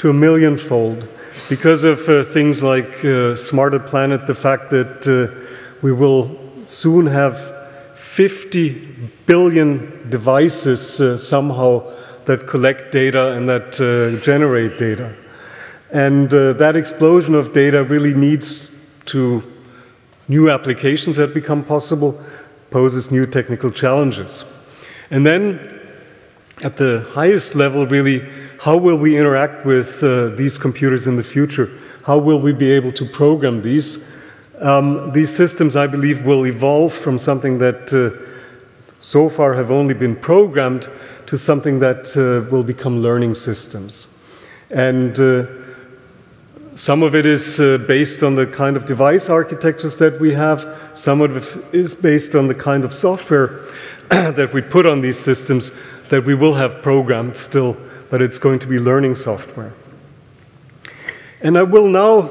to a millionfold because of uh, things like uh, Smarter Planet, the fact that uh, we will soon have 50 billion devices uh, somehow that collect data and that uh, generate data. And uh, that explosion of data really needs to new applications that become possible, poses new technical challenges. And then at the highest level, really, how will we interact with uh, these computers in the future? How will we be able to program these? Um, these systems, I believe, will evolve from something that uh, so far have only been programmed to something that uh, will become learning systems. And uh, some of it is uh, based on the kind of device architectures that we have, some of it is based on the kind of software that we put on these systems that we will have programmed still, but it's going to be learning software. And I will now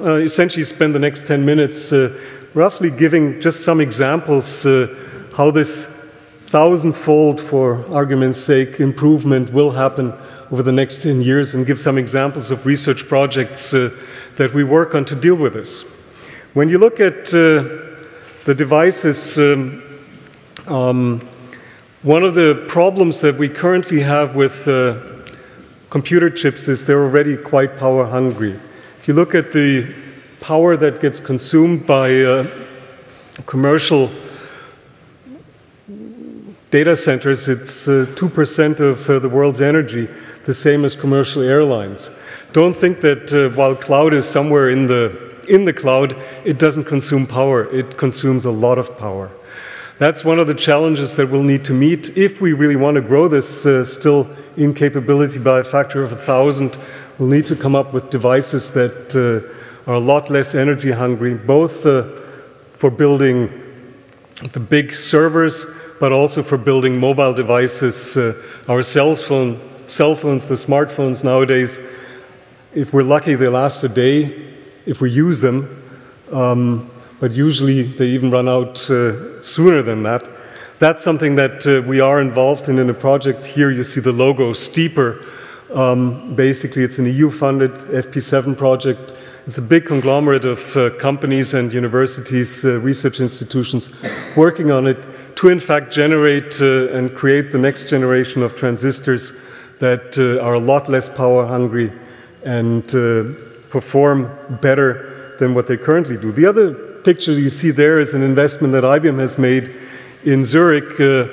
uh, essentially spend the next 10 minutes uh, roughly giving just some examples uh, how this thousandfold, for argument's sake, improvement will happen over the next 10 years and give some examples of research projects uh, that we work on to deal with this. When you look at uh, the devices, um, um, one of the problems that we currently have with uh, computer chips is they're already quite power hungry. If you look at the power that gets consumed by uh, commercial data centers, it's uh, 2% of uh, the world's energy, the same as commercial airlines. Don't think that uh, while cloud is somewhere in the, in the cloud, it doesn't consume power. It consumes a lot of power. That's one of the challenges that we'll need to meet if we really want to grow this uh, still in capability by a factor of a thousand. We'll need to come up with devices that uh, are a lot less energy hungry, both uh, for building the big servers, but also for building mobile devices. Uh, our cell, phone, cell phones, the smartphones nowadays, if we're lucky, they last a day if we use them. Um, but usually they even run out uh, sooner than that. That's something that uh, we are involved in in a project. Here you see the logo Steeper. Um, basically, it's an EU-funded FP7 project. It's a big conglomerate of uh, companies and universities, uh, research institutions working on it to, in fact, generate uh, and create the next generation of transistors that uh, are a lot less power hungry and perform better than what they currently do. The other picture you see there is an investment that IBM has made in Zurich, uh,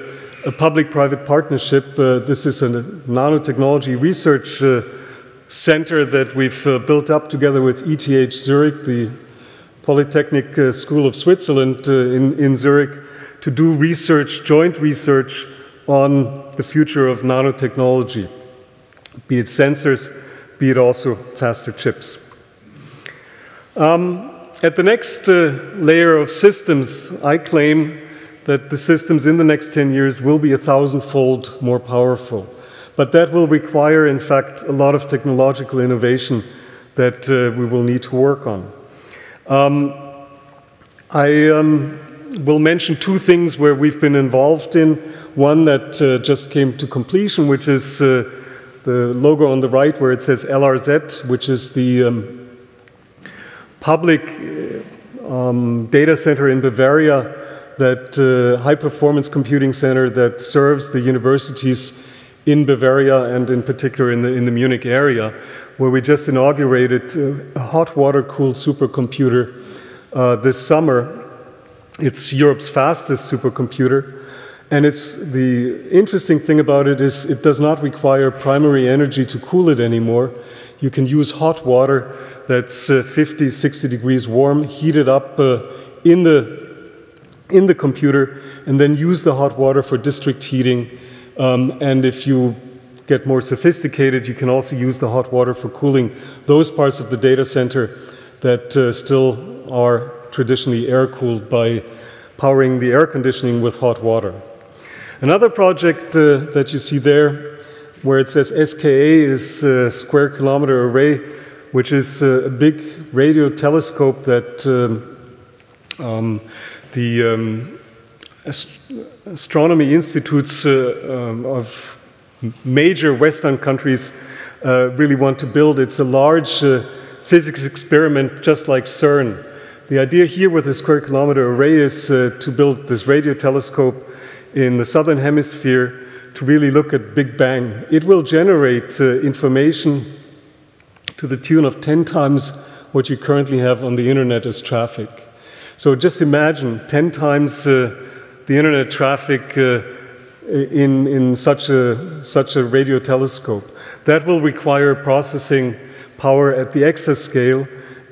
a public-private partnership. Uh, this is a nanotechnology research uh, center that we've uh, built up together with ETH Zurich, the Polytechnic uh, School of Switzerland uh, in, in Zurich, to do research, joint research on the future of nanotechnology, be it sensors, be it also faster chips. Um, at the next uh, layer of systems, I claim that the systems in the next 10 years will be a thousandfold more powerful. But that will require, in fact, a lot of technological innovation that uh, we will need to work on. Um, I um, will mention two things where we've been involved in. One that uh, just came to completion, which is uh, the logo on the right where it says LRZ, which is the um, public um, data center in Bavaria, that uh, high performance computing center that serves the universities in Bavaria and in particular in the, in the Munich area, where we just inaugurated uh, a hot water cooled supercomputer uh, this summer. It's Europe's fastest supercomputer. And it's the interesting thing about it is it does not require primary energy to cool it anymore. You can use hot water that's uh, 50, 60 degrees warm, heated up uh, in, the, in the computer, and then use the hot water for district heating. Um, and if you get more sophisticated, you can also use the hot water for cooling those parts of the data center that uh, still are traditionally air cooled by powering the air conditioning with hot water. Another project uh, that you see there, where it says SKA is uh, square kilometer array, which is uh, a big radio telescope that um, um, the um, ast astronomy institutes uh, um, of major Western countries uh, really want to build. It's a large physics experiment, just like CERN. The idea here with the square kilometer array is uh, to build this radio telescope in the southern hemisphere to really look at Big Bang. It will generate uh, information to the tune of 10 times what you currently have on the internet as traffic. So just imagine 10 times uh, the internet traffic uh, in, in such, a, such a radio telescope. That will require processing power at the exascale,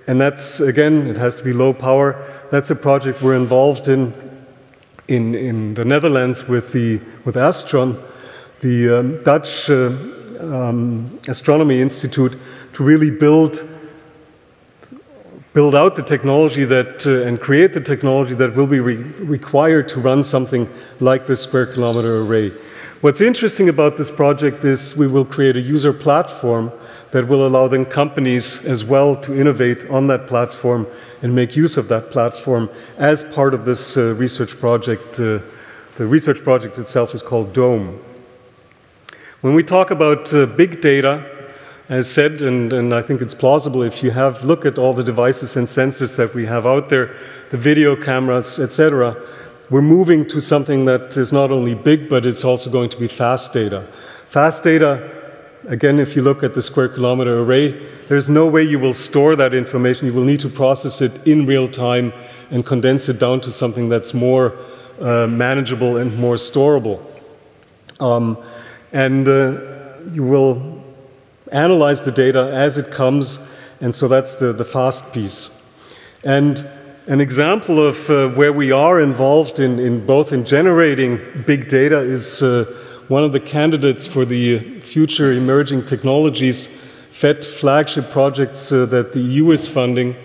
and that's, again, it has to be low power. That's a project we're involved in in, in the Netherlands with, the, with Astron, the um, Dutch uh, um, Astronomy Institute, to really build build out the technology that, uh, and create the technology that will be re required to run something like this square kilometer array. What's interesting about this project is we will create a user platform that will allow then companies as well to innovate on that platform and make use of that platform as part of this uh, research project. Uh, the research project itself is called DOME. When we talk about uh, big data, as said, and, and, I think it's plausible if you have look at all the devices and sensors that we have out there, the video cameras, etc. We're moving to something that is not only big, but it's also going to be fast data. Fast data, again, if you look at the square kilometer array, there's no way you will store that information. You will need to process it in real time and condense it down to something that's more uh, manageable and more storable. Um, and uh, you will analyze the data as it comes, and so that's the, the fast piece. And an example of uh, where we are involved in, in, both in generating big data is uh, one of the candidates for the future emerging technologies FET flagship projects uh, that the EU is funding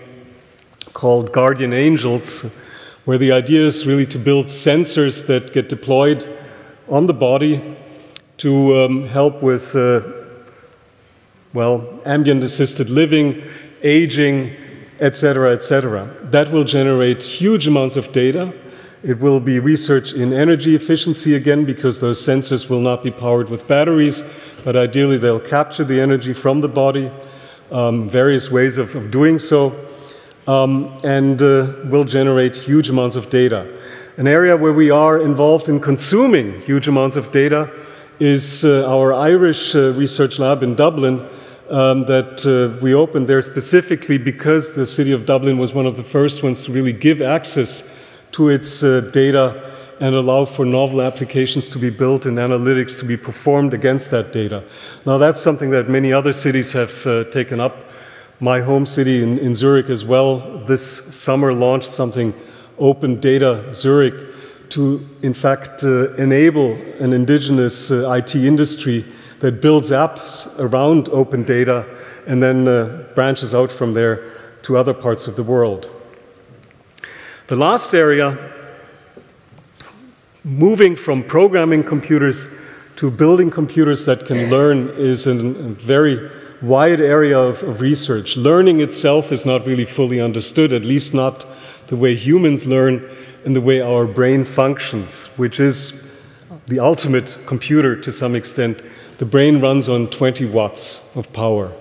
called Guardian Angels, where the idea is really to build sensors that get deployed on the body to um, help with uh, well, ambient assisted living, aging, etc., etc. That will generate huge amounts of data. It will be research in energy efficiency again because those sensors will not be powered with batteries, but ideally they'll capture the energy from the body, um, various ways of, of doing so, um, and uh, will generate huge amounts of data. An area where we are involved in consuming huge amounts of data is uh, our Irish uh, research lab in Dublin, um, that uh, we opened there specifically because the city of Dublin was one of the first ones to really give access to its uh, data and allow for novel applications to be built and analytics to be performed against that data. Now, that's something that many other cities have uh, taken up. My home city in, in, Zurich as well this summer launched something, Open Data Zurich, to in fact uh, enable an indigenous uh, IT industry that builds apps around open data and then uh, branches out from there to other parts of the world. The last area, moving from programming computers to building computers that can learn, is a very wide area of, of research. Learning itself is not really fully understood, at least not the way humans learn and the way our brain functions, which is the ultimate computer to some extent. The brain runs on 20 watts of power.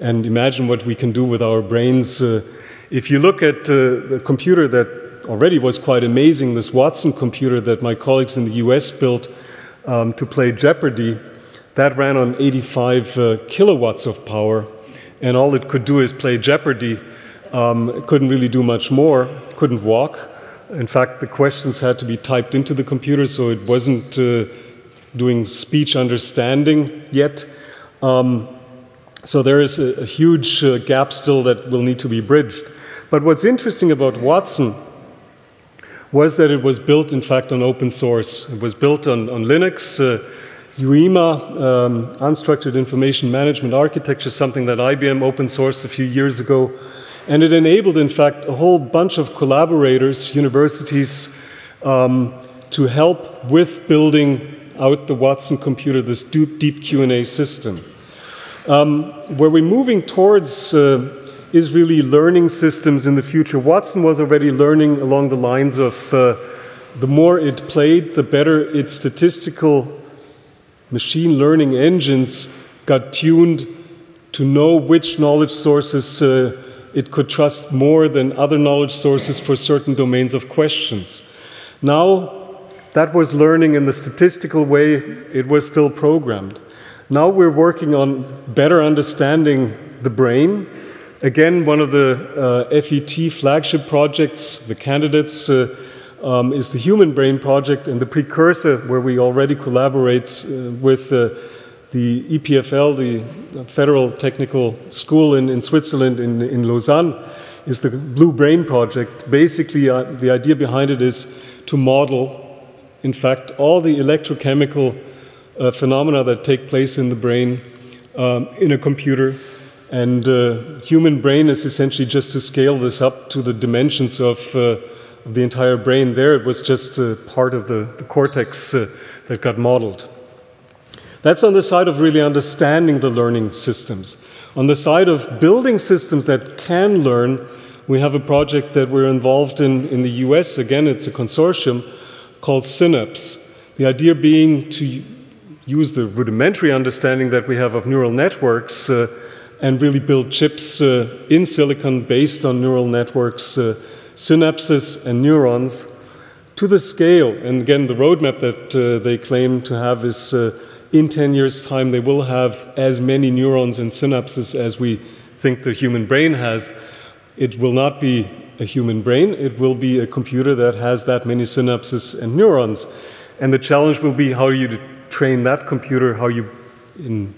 And imagine what we can do with our brains. Uh, if you look at uh, the computer that already was quite amazing, this Watson computer that my colleagues in the US built um, to play Jeopardy, that ran on 85 uh, kilowatts of power. And all it could do is play Jeopardy. Um, it couldn't really do much more, couldn't walk. In fact, the questions had to be typed into the computer, so it wasn't uh, doing speech understanding yet. Um, so there is a, a huge uh, gap still that will need to be bridged. But what's interesting about Watson was that it was built, in fact, on open source. It was built on, on Linux. Uh, UIMA, um, Unstructured Information Management Architecture, something that IBM open sourced a few years ago. And it enabled, in fact, a whole bunch of collaborators, universities, um, to help with building out the Watson computer, this deep, deep Q&A system. Um, where we're moving towards uh, is really learning systems in the future. Watson was already learning along the lines of uh, the more it played, the better its statistical machine learning engines got tuned to know which knowledge sources uh, it could trust more than other knowledge sources for certain domains of questions. Now, that was learning in the statistical way, it was still programmed. Now we're working on better understanding the brain. Again, one of the uh, FET flagship projects, the candidates, uh, um, is the Human Brain Project, and the precursor, where we already collaborate uh, with uh, the EPFL, the Federal Technical School in, in Switzerland, in, in Lausanne, is the Blue Brain Project. Basically, uh, the idea behind it is to model, in fact, all the electrochemical uh, phenomena that take place in the brain um, in a computer. And uh, human brain is essentially just to scale this up to the dimensions of, uh, the entire brain. There, it was just uh, part of the, the cortex uh, that got modeled. That's on the side of really understanding the learning systems. On the side of building systems that can learn, we have a project that we're involved in in the US. Again, it's a consortium called Synapse. The idea being to use the rudimentary understanding that we have of neural networks uh, and really build chips uh, in silicon based on neural networks, uh, synapses, and neurons to the scale. And again, the roadmap that uh, they claim to have is uh, in 10 years' time, they will have as many neurons and synapses as we think the human brain has. It will not be a human brain, it will be a computer that has that many synapses and neurons. And the challenge will be how you train that computer, how you in,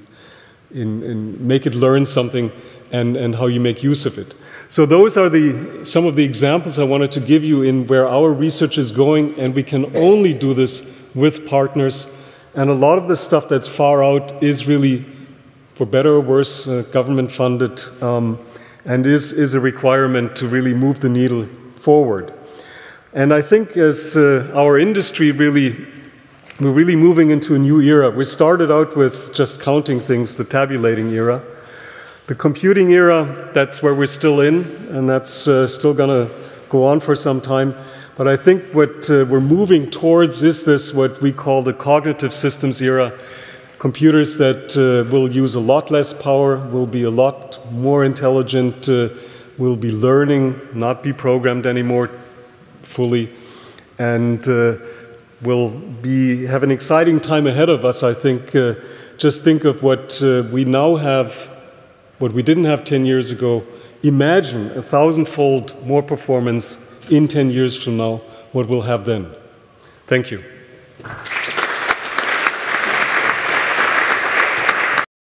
in, in make it learn something, and, and how you make use of it. So those are the, some of the examples I wanted to give you in where our research is going, and we can only do this with partners and a lot of the stuff that's far out is really, for better or worse, uh, government funded um, and is, is a requirement to really move the needle forward. And I think as uh, our industry really, we're really moving into a new era. We started out with just counting things, the tabulating era. The computing era, that's where we're still in, and that's uh, still going to go on for some time. But I think what uh, we're moving towards is this, what we call the cognitive systems era. Computers that uh, will use a lot less power, will be a lot more intelligent, uh, will be learning, not be programmed anymore fully, and uh, will be, have an exciting time ahead of us, I think. Uh, just think of what uh, we now have, what we didn't have 10 years ago. Imagine a thousandfold more performance in 10 years from now, what we'll have then. Thank you.